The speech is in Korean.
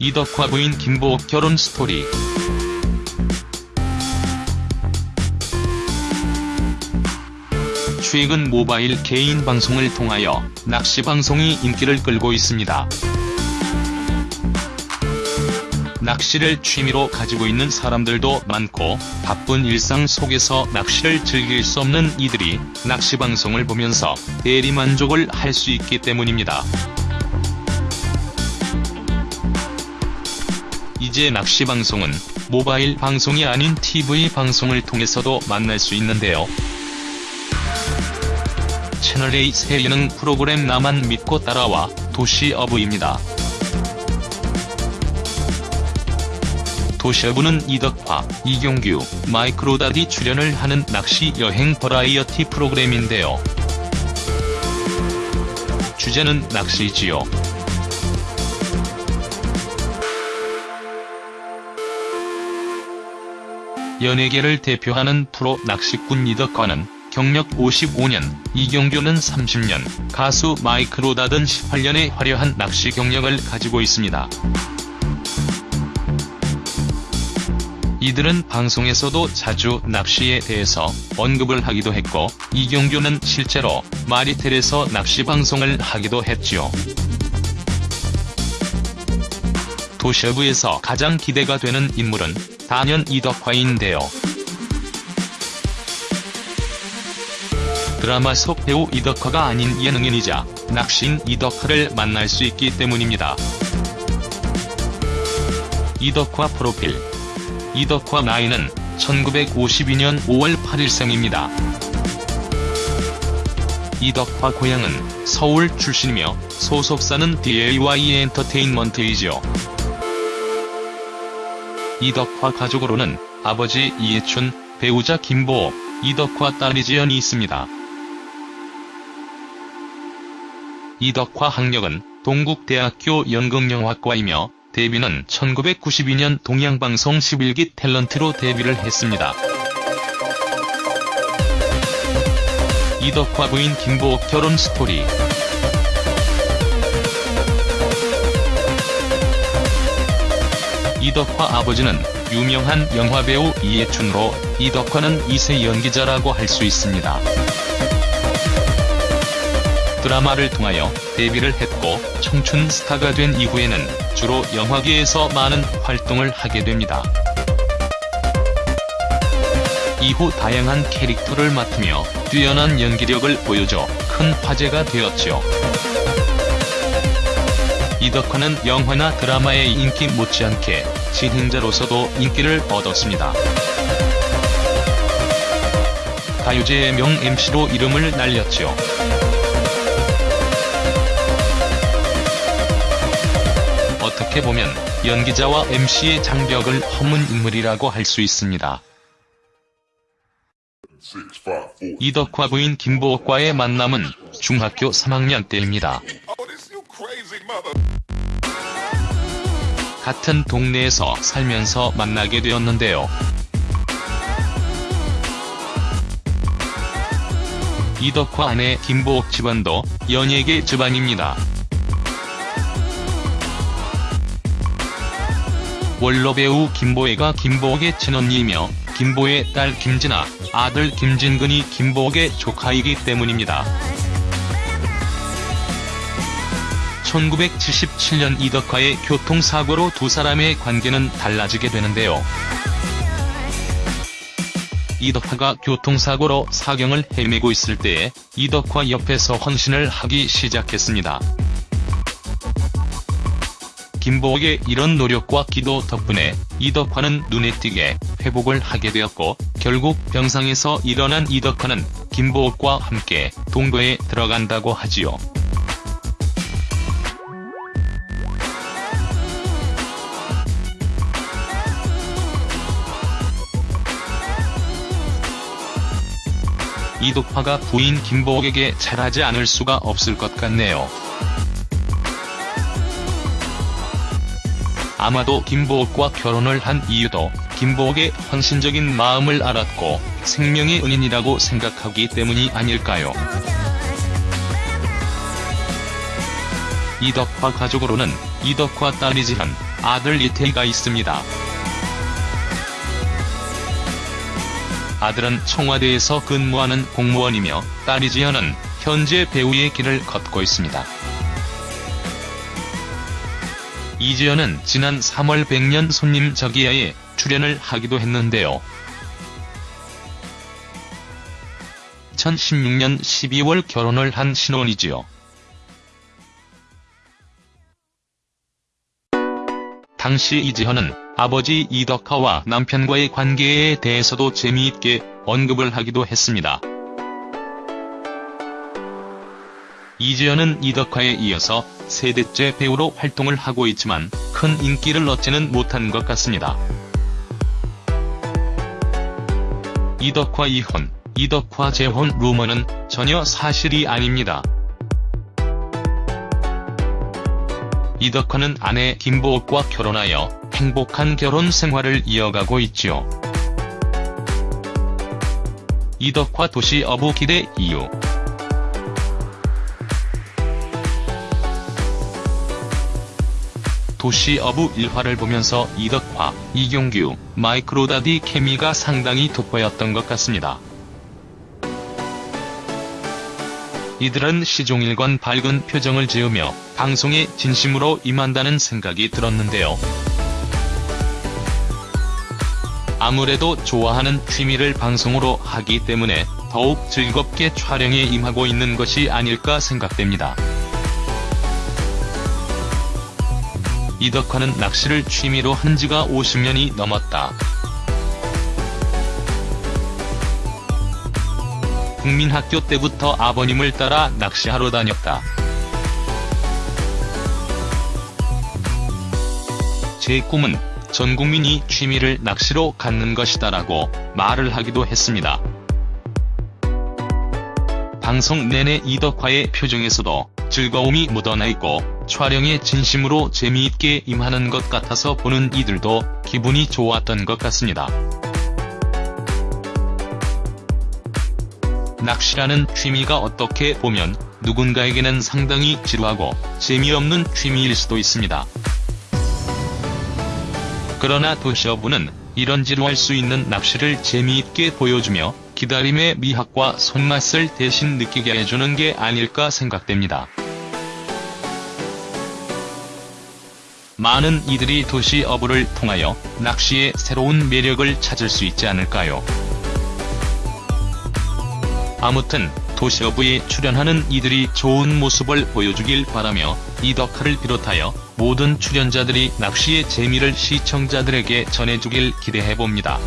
이덕화 부인 김보옥 결혼 스토리 최근 모바일 개인 방송을 통하여 낚시 방송이 인기를 끌고 있습니다. 낚시를 취미로 가지고 있는 사람들도 많고 바쁜 일상 속에서 낚시를 즐길 수 없는 이들이 낚시 방송을 보면서 대리만족을 할 수 있기 때문입니다. 이제 낚시 방송은 모바일 방송이 아닌 TV 방송을 통해서도 만날 수 있는데요. 채널A 새 예능 프로그램 나만 믿고 따라와 도시어부입니다. 도시어부는 이덕화, 이경규, 마이크로다디 출연을 하는 낚시 여행 버라이어티 프로그램인데요. 주제는 낚시지요. 연예계를 대표하는 프로 낚시꾼 이덕화는 경력 55년, 이경규는 30년, 가수 마이크 로다든 18년의 화려한 낚시 경력을 가지고 있습니다. 이들은 방송에서도 자주 낚시에 대해서 언급을 하기도 했고, 이경규는 실제로 마리텔에서 낚시 방송을 하기도 했지요. 도시어부에서 가장 기대가 되는 인물은 단연 이덕화인데요. 드라마 속 배우 이덕화가 아닌 예능인이자 낚시인 이덕화를 만날 수 있기 때문입니다. 이덕화 프로필 이덕화 나이는 1952년 5월 8일 생입니다. 이덕화 고향은 서울 출신이며 소속사는 DAY 엔터테인먼트이죠. 이덕화 가족으로는 아버지 이해춘, 배우자 김보호, 이덕화 딸 이지연이 있습니다. 이덕화 학력은 동국대학교 연극영화과이며 데뷔는 1992년 동양방송 11기 탤런트로 데뷔를 했습니다. 이덕화 부인 김보옥 결혼 스토리 이덕화 아버지는 유명한 영화배우 이해춘으로 이덕화는 2세 연기자라고 할 수 있습니다. 드라마를 통하여 데뷔를 했고 청춘 스타가 된 이후에는 주로 영화계에서 많은 활동을 하게 됩니다. 이후 다양한 캐릭터를 맡으며 뛰어난 연기력을 보여줘 큰 화제가 되었죠. 이덕화는 영화나 드라마의 인기 못지않게 진행자로서도 인기를 얻었습니다. 가요제의 명 MC로 이름을 날렸죠. 어떻게 보면 연기자와 MC의 장벽을 허문 인물이라고 할 수 있습니다. 이덕화 부인 김보옥과의 만남은 중학교 3학년 때입니다. 같은 동네에서 살면서 만나게 되었는데요. 이덕화 아내 김보옥 집안도 연예계 집안입니다. 원로 배우 김보애가 김보옥의 친언니이며 김보의 딸 김진아, 아들 김진근이 김보옥의 조카이기 때문입니다. 1977년 이덕화의 교통사고로 두 사람의 관계는 달라지게 되는데요. 이덕화가 교통사고로 사경을 헤매고 있을 때에 이덕화 옆에서 헌신을 하기 시작했습니다. 김보옥의 이런 노력과 기도 덕분에 이덕화는 눈에 띄게 회복을 하게 되었고 결국 병상에서 일어난 이덕화는 김보옥과 함께 동거에 들어간다고 하지요. 이덕화가 부인 김보옥에게 잘하지 않을 수가 없을 것 같네요. 아마도 김보옥과 결혼을 한 이유도 김보옥의 헌신적인 마음을 알았고 생명의 은인이라고 생각하기 때문이 아닐까요? 이덕화 가족으로는 이덕화 딸 이지한 아들 이태희가 있습니다. 아들은 청와대에서 근무하는 공무원이며 딸 이 지연은 현재 배우의 길을 걷고 있습니다. 이지연은 지난 3월 백년 손님 저기야에 출연을 하기도 했는데요. 2016년 12월 결혼을 한 신혼이지요. 당시 이지현은 아버지 이덕화와 남편과의 관계에 대해서도 재미있게 언급을 하기도 했습니다. 이지현은 이덕화에 이어서 세대째 배우로 활동을 하고 있지만 큰 인기를 얻지는 못한 것 같습니다. 이덕화 이혼, 이덕화 재혼 루머는 전혀 사실이 아닙니다. 이덕화는 아내 김보옥과 결혼하여 행복한 결혼 생활을 이어가고 있지요. 이덕화 도시 어부 기대 이유 도시 어부 1화를 보면서 이덕화, 이경규, 마이크로다디 케미가 상당히 돋보였던 것 같습니다. 이들은 시종일관 밝은 표정을 지으며 방송에 진심으로 임한다는 생각이 들었는데요. 아무래도 좋아하는 취미를 방송으로 하기 때문에 더욱 즐겁게 촬영에 임하고 있는 것이 아닐까 생각됩니다. 이덕화는 낚시를 취미로 한 지가 50년이 넘었다. 국민학교 때부터 아버님을 따라 낚시하러 다녔다. 제 꿈은 전 국민이 취미를 낚시로 갖는 것이다라고 말을 하기도 했습니다. 방송 내내 이덕화의 표정에서도 즐거움이 묻어나 있고 촬영에 진심으로 재미있게 임하는 것 같아서 보는 이들도 기분이 좋았던 것 같습니다. 낚시라는 취미가 어떻게 보면 누군가에게는 상당히 지루하고 재미없는 취미일 수도 있습니다. 그러나 도시어부는 이런 지루할 수 있는 낚시를 재미있게 보여주며 기다림의 미학과 손맛을 대신 느끼게 해주는 게 아닐까 생각됩니다. 많은 이들이 도시 어부를 통하여 낚시의 새로운 매력을 찾을 수 있지 않을까요? 아무튼 도시어부에 출연하는 이들이 좋은 모습을 보여주길 바라며 이덕화를 비롯하여 모든 출연자들이 낚시의 재미를 시청자들에게 전해주길 기대해봅니다.